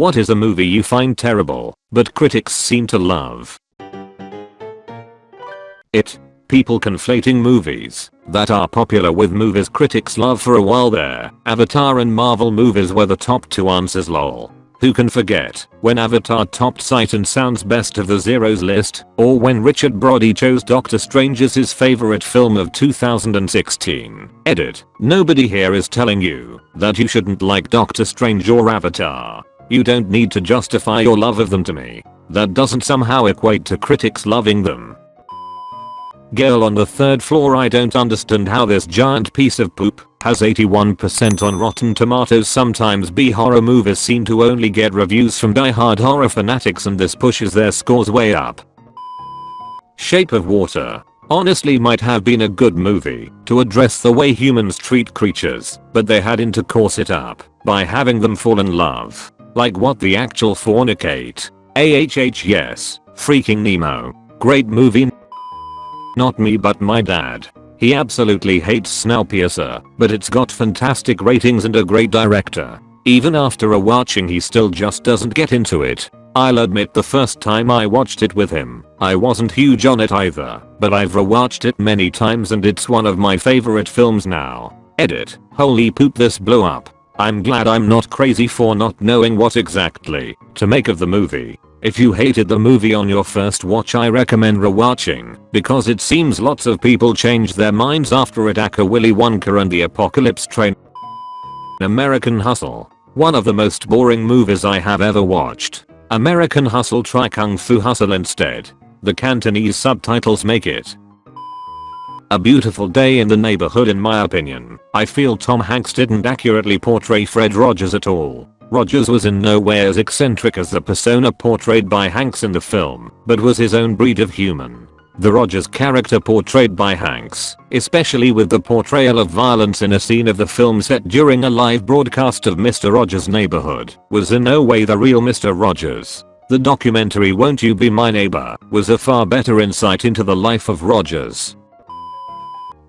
What is a movie you find terrible, but critics seem to love? It. People conflating movies that are popular with movies critics love for a while there. Avatar and Marvel movies were the top two answers lol. Who can forget when Avatar topped Sight and Sound's best of the zeros list or when Richard Brody chose Doctor Strange as his favorite film of 2016. Edit. Nobody here is telling you that you shouldn't like Doctor Strange or Avatar. You don't need to justify your love of them to me. That doesn't somehow equate to critics loving them. Girl on the third floor I don't understand how this giant piece of poop has 81% on Rotten Tomatoes sometimes B horror movies seem to only get reviews from die-hard horror fanatics and this pushes their scores way up. Shape of Water honestly might have been a good movie to address the way humans treat creatures, but they had to course it up by having them fall in love. Like what the actual fornicate. AHH yes, freaking Nemo. Great movie not me but my dad. He absolutely hates Snowpiercer, but it's got fantastic ratings and a great director. Even after a watching he still just doesn't get into it. I'll admit the first time I watched it with him, I wasn't huge on it either, but I've rewatched it many times and it's one of my favorite films now. Edit. Holy poop this blew up. I'm glad I'm not crazy for not knowing what exactly to make of the movie. If you hated the movie on your first watch I recommend rewatching, because it seems lots of people changed their minds after it Willy Wonka and the Apocalypse Train. American Hustle. One of the most boring movies I have ever watched. American Hustle try Kung Fu Hustle instead. The Cantonese subtitles make it. A beautiful day in the neighborhood in my opinion. I feel Tom Hanks didn't accurately portray Fred Rogers at all. Rogers was in no way as eccentric as the persona portrayed by Hanks in the film, but was his own breed of human. The Rogers character portrayed by Hanks, especially with the portrayal of violence in a scene of the film set during a live broadcast of Mr. Rogers' Neighborhood, was in no way the real Mr. Rogers. The documentary Won't You Be My Neighbor was a far better insight into the life of Rogers.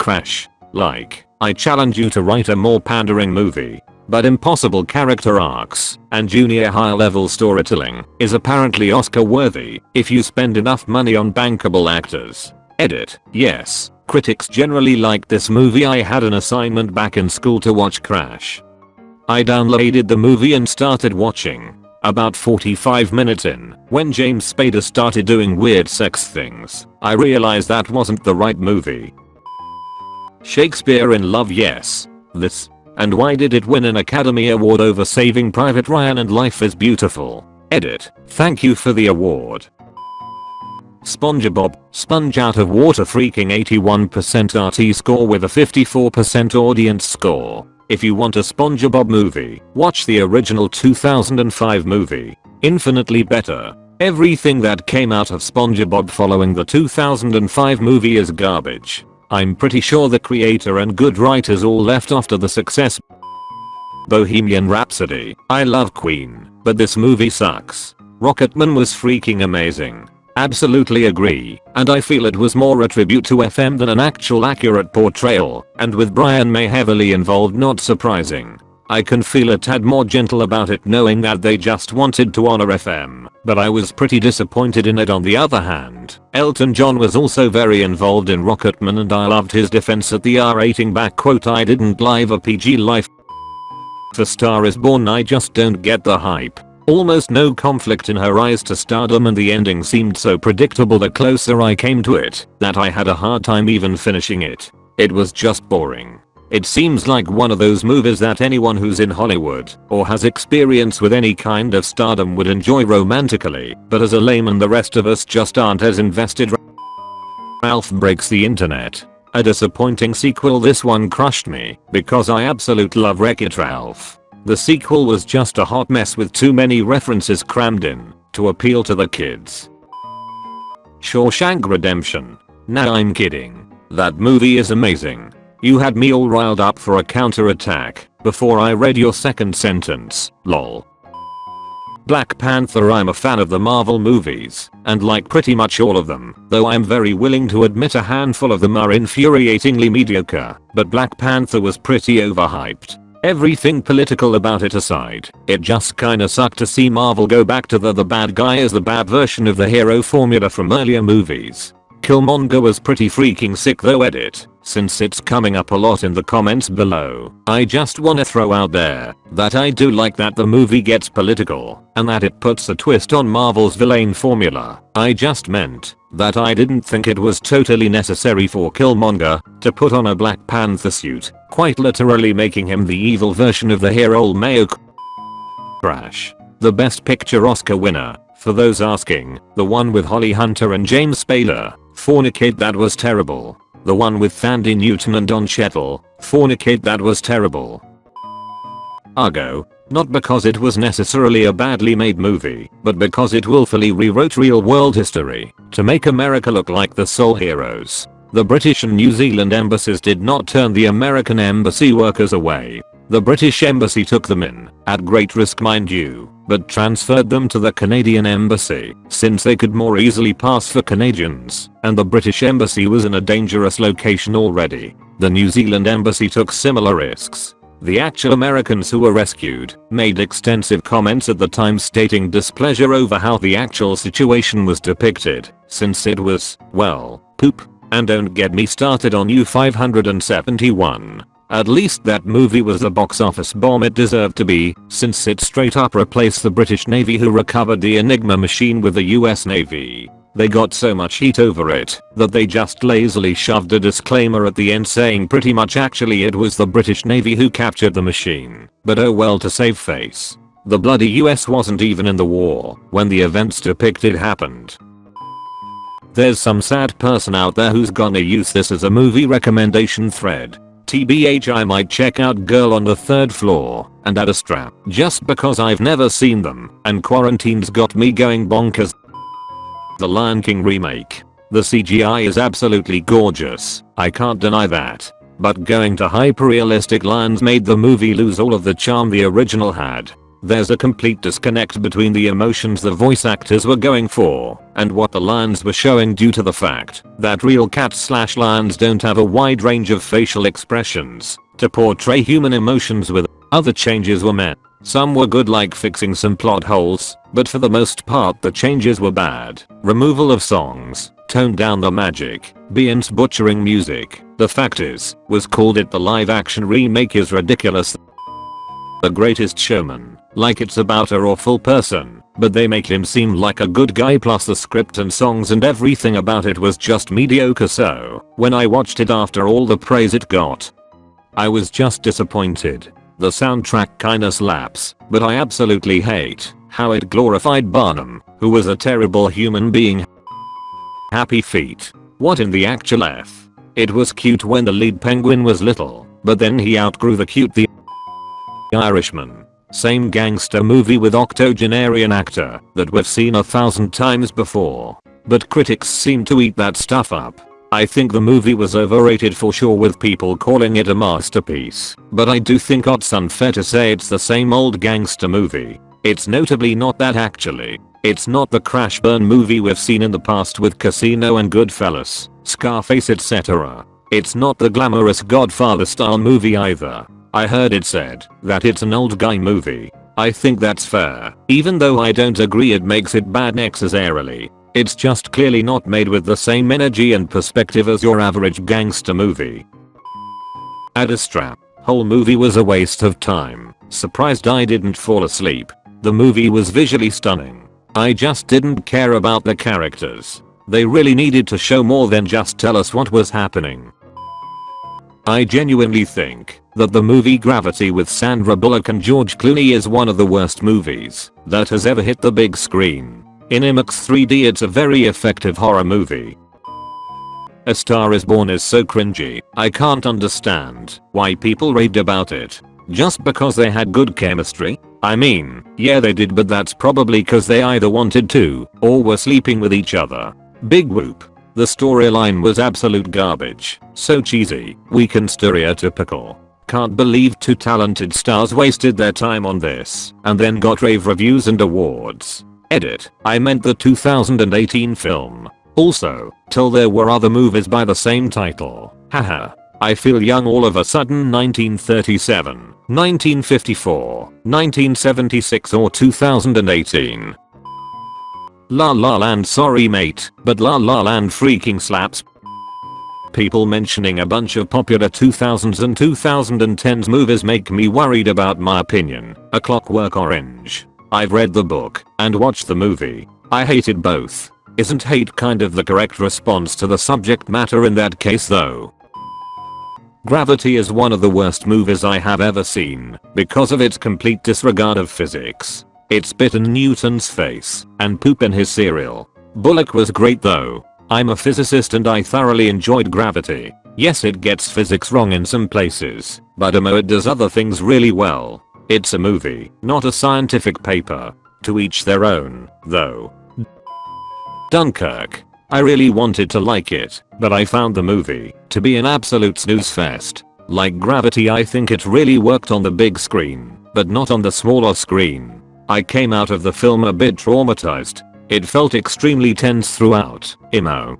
Crash. Like, I challenge you to write a more pandering movie but impossible character arcs and junior high level storytelling is apparently Oscar worthy if you spend enough money on bankable actors. Edit. Yes, critics generally liked this movie I had an assignment back in school to watch Crash. I downloaded the movie and started watching. About 45 minutes in, when James Spader started doing weird sex things, I realized that wasn't the right movie. Shakespeare in Love yes. This and why did it win an Academy Award over Saving Private Ryan and Life is Beautiful? Edit. Thank you for the award. SpongeBob, Sponge Out of Water freaking 81% RT score with a 54% audience score. If you want a SpongeBob movie, watch the original 2005 movie. Infinitely better. Everything that came out of SpongeBob following the 2005 movie is garbage. I'm pretty sure the creator and good writers all left after the success Bohemian Rhapsody. I love Queen, but this movie sucks. Rocketman was freaking amazing. Absolutely agree, and I feel it was more a tribute to FM than an actual accurate portrayal, and with Brian May heavily involved not surprising. I can feel a tad more gentle about it knowing that they just wanted to honor FM, but I was pretty disappointed in it on the other hand. Elton John was also very involved in Rocketman and I loved his defense at the R rating back quote I didn't live a PG life. For Star is Born I just don't get the hype. Almost no conflict in her rise to stardom and the ending seemed so predictable the closer I came to it that I had a hard time even finishing it. It was just boring. It seems like one of those movies that anyone who's in Hollywood or has experience with any kind of stardom would enjoy romantically, but as a layman the rest of us just aren't as invested. Ralph breaks the internet. A disappointing sequel this one crushed me because I absolutely love Wreck-It Ralph. The sequel was just a hot mess with too many references crammed in to appeal to the kids. Shawshank Redemption. Nah I'm kidding. That movie is amazing. You had me all riled up for a counter-attack before I read your second sentence, lol. Black Panther I'm a fan of the Marvel movies, and like pretty much all of them, though I'm very willing to admit a handful of them are infuriatingly mediocre, but Black Panther was pretty overhyped. Everything political about it aside, it just kinda sucked to see Marvel go back to the the bad guy as the bad version of the hero formula from earlier movies. Killmonger was pretty freaking sick though edit, since it's coming up a lot in the comments below. I just wanna throw out there that I do like that the movie gets political and that it puts a twist on Marvel's villain formula. I just meant that I didn't think it was totally necessary for Killmonger to put on a Black Panther suit, quite literally making him the evil version of the hero Mayo Crash. The best picture Oscar winner, for those asking, the one with Holly Hunter and James Spader, Fornicate that was terrible. The one with Thandie Newton and Don Cheadle, Fornicate that was terrible. Argo, not because it was necessarily a badly made movie, but because it willfully rewrote real world history to make America look like the sole heroes. The British and New Zealand embassies did not turn the American embassy workers away. The British embassy took them in, at great risk mind you, but transferred them to the Canadian embassy since they could more easily pass for Canadians, and the British embassy was in a dangerous location already. The New Zealand embassy took similar risks. The actual Americans who were rescued made extensive comments at the time stating displeasure over how the actual situation was depicted, since it was, well, poop. And don't get me started on U-571. At least that movie was the box office bomb it deserved to be, since it straight up replaced the British Navy who recovered the Enigma machine with the US Navy. They got so much heat over it that they just lazily shoved a disclaimer at the end saying pretty much actually it was the British Navy who captured the machine. But oh well to save face. The bloody US wasn't even in the war when the events depicted happened. There's some sad person out there who's gonna use this as a movie recommendation thread TBH I might check out Girl on the Third Floor and Ad Astra just because I've never seen them and quarantine's got me going bonkers. The Lion King remake. The CGI is absolutely gorgeous, I can't deny that. But going to hyper-realistic lions made the movie lose all of the charm the original had. There's a complete disconnect between the emotions the voice actors were going for and what the lions were showing due to the fact that real cats slash lions don't have a wide range of facial expressions to portray human emotions with other changes were made. Some were good like fixing some plot holes, but for the most part the changes were bad. Removal of songs, toned down the magic, Beyonce butchering music, the fact is, was called it the live action remake is ridiculous. The greatest showman like it's about a awful person, but they make him seem like a good guy plus the script and songs and everything about it was just mediocre so, when I watched it after all the praise it got, I was just disappointed. The soundtrack kinda slaps, but I absolutely hate how it glorified Barnum, who was a terrible human being. Happy feet. What in the actual F? It was cute when the lead penguin was little, but then he outgrew the cute the Irishman. Same gangster movie with octogenarian actor that we've seen a thousand times before. But critics seem to eat that stuff up. I think the movie was overrated for sure with people calling it a masterpiece, but I do think it's unfair to say it's the same old gangster movie. It's notably not that actually. It's not the crash burn movie we've seen in the past with Casino and Goodfellas, Scarface etc. It's not the glamorous Godfather style movie either. I heard it said that it's an old guy movie. I think that's fair, even though I don't agree it makes it bad necessarily. It's just clearly not made with the same energy and perspective as your average gangster movie. Ad Astra. Whole movie was a waste of time. Surprised I didn't fall asleep. The movie was visually stunning. I just didn't care about the characters. They really needed to show more than just tell us what was happening. I genuinely think that the movie Gravity with Sandra Bullock and George Clooney is one of the worst movies that has ever hit the big screen. In IMAX 3D it's a very effective horror movie. A Star is Born is so cringy, I can't understand why people raved about it. Just because they had good chemistry? I mean, yeah they did but that's probably cause they either wanted to, or were sleeping with each other. Big whoop. The storyline was absolute garbage, so cheesy, weak and stereotypical. Can't believe two talented stars wasted their time on this and then got rave reviews and awards. Edit, I meant the 2018 film. Also, till there were other movies by the same title. Haha. I feel young all of a sudden 1937, 1954, 1976 or 2018. La La Land sorry mate, but La La Land freaking slaps. People mentioning a bunch of popular 2000s and 2010s movies make me worried about my opinion. A Clockwork Orange. I've read the book and watched the movie. I hated both. Isn't hate kind of the correct response to the subject matter in that case though? Gravity is one of the worst movies I have ever seen because of its complete disregard of physics. It spit in Newton's face and poop in his cereal. Bullock was great though. I'm a physicist and I thoroughly enjoyed Gravity. Yes it gets physics wrong in some places, but amo it does other things really well. It's a movie, not a scientific paper. To each their own, though. Dunkirk. I really wanted to like it, but I found the movie to be an absolute snooze fest. Like Gravity I think it really worked on the big screen, but not on the smaller screen. I came out of the film a bit traumatized. It felt extremely tense throughout, emo.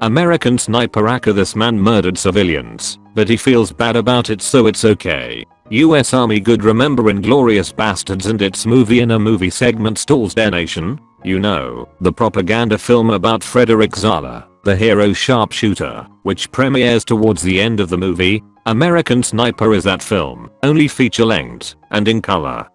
American Sniper Aka this man murdered civilians, but he feels bad about it so it's okay. US Army good remember Inglourious Basterds and its movie in a movie segment Stolz der Nation? You know, the propaganda film about Fredrick Zoller, the hero sharpshooter, which premieres towards the end of the movie. American Sniper is that film, only feature length, and in color.